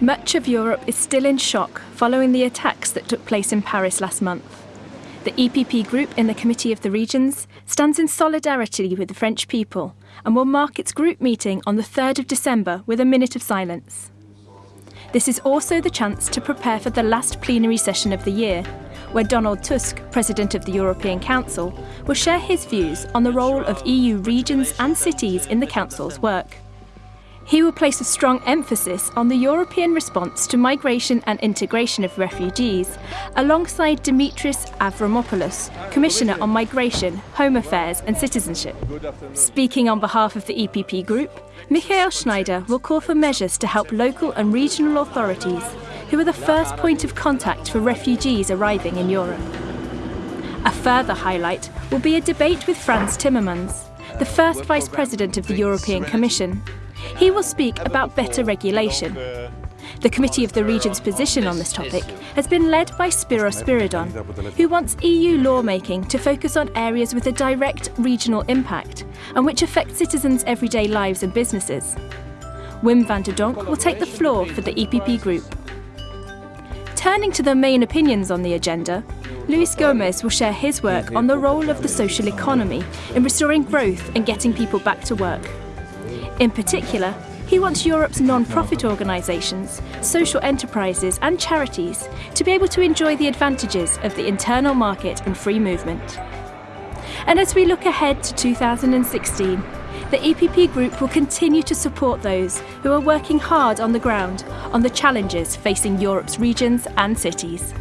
Much of Europe is still in shock following the attacks that took place in Paris last month. The EPP group in the Committee of the Regions stands in solidarity with the French people and will mark its group meeting on the 3rd of December with a minute of silence. This is also the chance to prepare for the last plenary session of the year, where Donald Tusk, President of the European Council, will share his views on the role of EU regions and cities in the Council's work. He will place a strong emphasis on the European response to migration and integration of refugees, alongside Dimitris Avramopoulos, Commissioner on Migration, Home Affairs and Citizenship. Speaking on behalf of the EPP Group, Michael Schneider will call for measures to help local and regional authorities, who are the first point of contact for refugees arriving in Europe. A further highlight will be a debate with Frans Timmermans, the first Vice President of the European Commission, he will speak about better regulation. The Committee of the Region's position on this topic has been led by Spiro Spiridon, who wants EU lawmaking to focus on areas with a direct regional impact and which affect citizens' everyday lives and businesses. Wim van der Donk will take the floor for the EPP group. Turning to the main opinions on the agenda, Luis Gomes will share his work on the role of the social economy in restoring growth and getting people back to work. In particular, he wants Europe's non-profit organisations, social enterprises and charities to be able to enjoy the advantages of the internal market and free movement. And as we look ahead to 2016, the EPP Group will continue to support those who are working hard on the ground on the challenges facing Europe's regions and cities.